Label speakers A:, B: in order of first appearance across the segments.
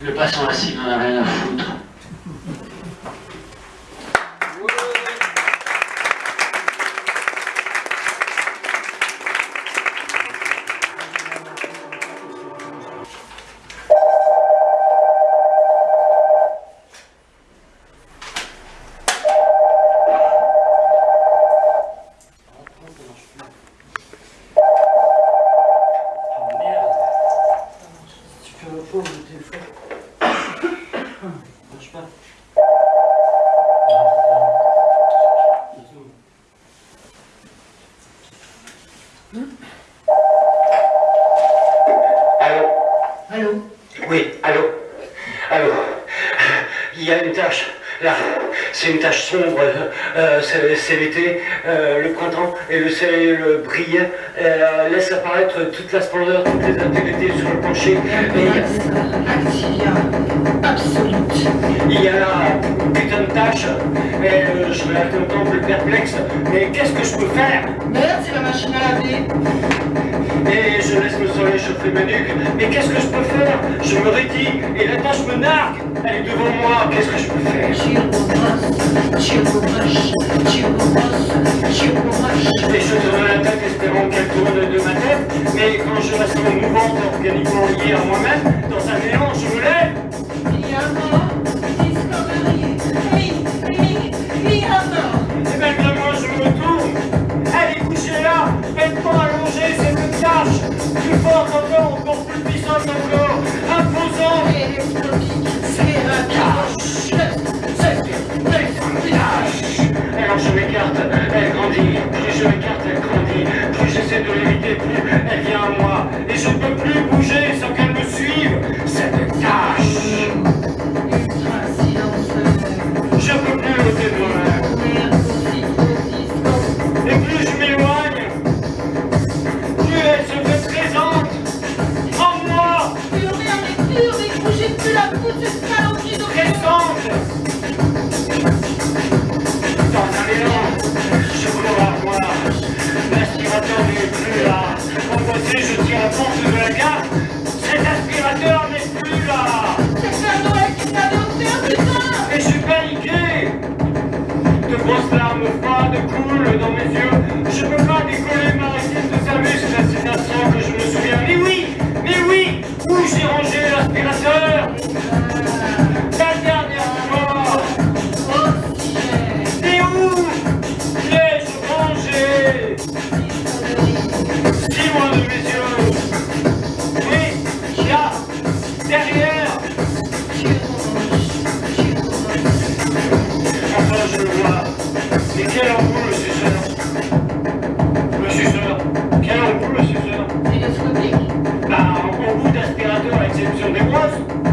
A: Le passant assis n'en a rien à foutre.
B: Allô Il y a une tache, là, c'est une tache sombre, euh, c'est c'est l'été, euh, le printemps, et le soleil le brille, euh, laisse apparaître toute la splendeur, toutes les intériorités sur le plancher, je me contemple perplexe, mais qu'est-ce que je peux faire
C: Merde, c'est la machine à laver.
B: Et je laisse le soleil chauffer ma nuque. Mais qu'est-ce que je peux faire Je me rédis et la tâche me nargue. Elle est devant moi. Qu'est-ce que je peux faire. Et je tourne la tête espérant qu'elle tourne de ma tête. Mais quand je la sens mouvante, organiquement liée à moi-même, dans un élan, plus
C: la foutue saloperie de
B: présente. Dans un élan, je à moi. L'aspirateur n'est plus là. Emboîté, je tire la porte de la gare. Cet aspirateur rangé l'aspirateur La dernière fois. Et où l'ai-je rangé Dis-moi de mes yeux. Oui, là, derrière negócio.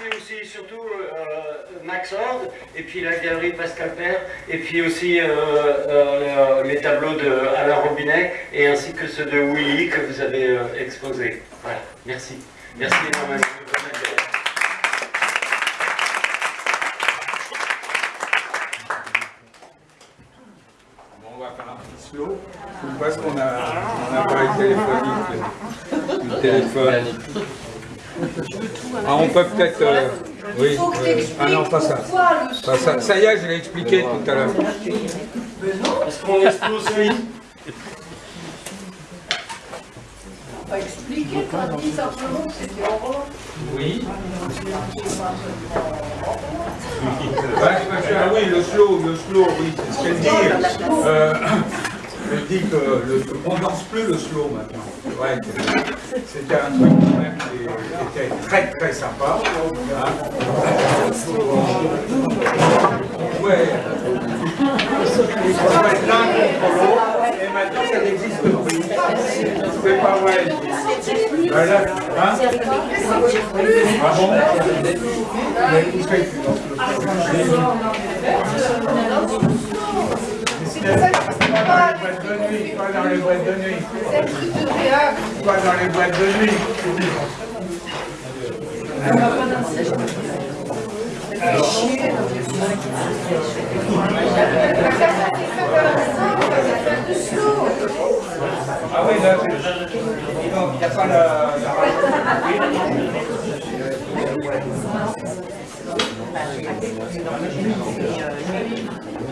B: C'est aussi surtout euh, Max Horde, et puis la galerie de Pascal Père, et puis aussi euh, euh, le- les tableaux de Alain Robinet, et ainsi que ceux de Willy que vous avez euh, exposés. Voilà, merci. Merci énormément.
D: Bon, on va faire un petit slow. Parce qu'on a un appareil téléphonique. Le téléphone. Ah, on peut peut-être. euh, oui.
C: Il faut que
D: euh, ah non, pas ça.
C: pourquoi le
D: Pas ça. Ça y est, je l'ai expliqué tout à l'heure.
B: Est-ce qu'on expose oui
C: On va expliquer quand dit simplement que c'était en revanche.
D: Oui. Ouais, ah oui, le slow, le slow, oui, c'est ce qu'elle dit. Euh, elle dit que le, on danse plus le slow maintenant. Que c'était un truc quand même qui, qui était très très sympa. hein. Ouais. On va être l'un contre l'autre, et maintenant ça n'existe plus. C'est pas vrai. Voilà. Hein? Ah bon? Mais pas dans les boîtes de nuit, pas dans les boîtes de nuit,
C: C'est truc de
D: pas dans les boîtes de nuit. Ah oui, là, il n'y a pas la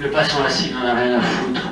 A: Le patient assis n'en a rien à foutre.